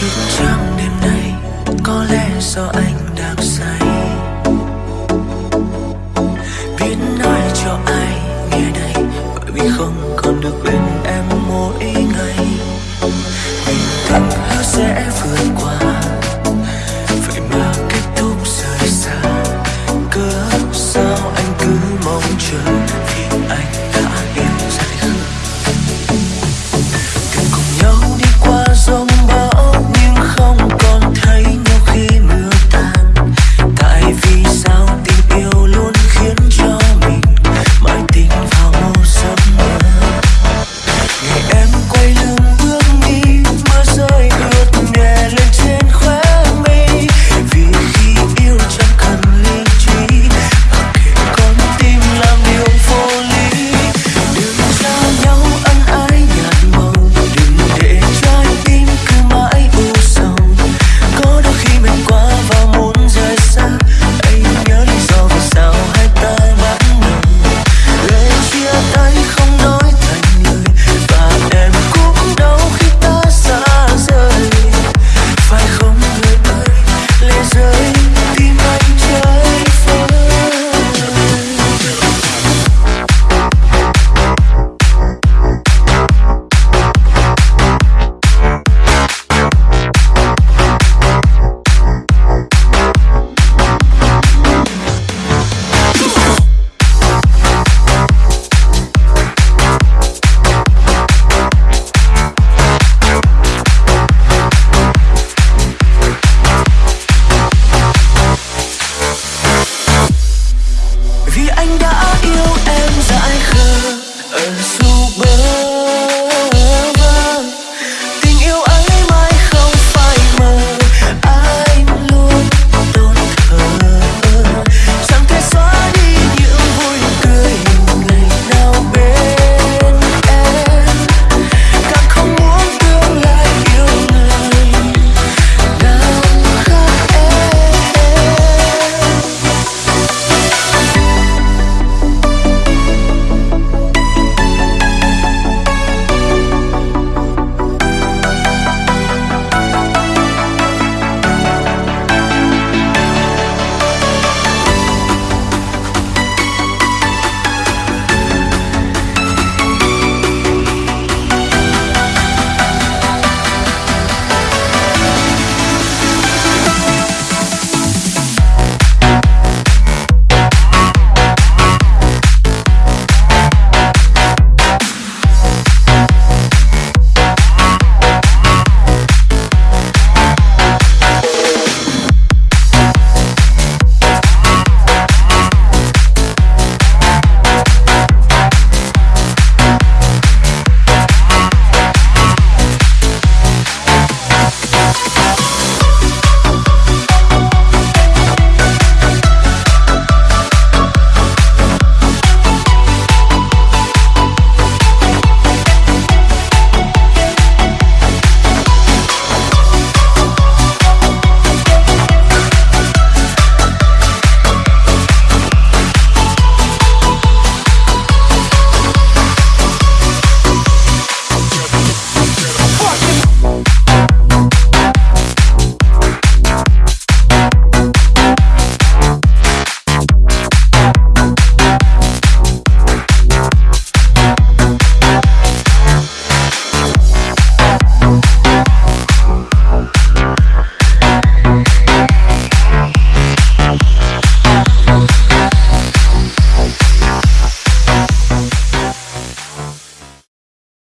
thức chẳng đêm nay, có lẽ do anh đang say. Biết nói cho ai nghe đây, bởi vì không còn được bên em mỗi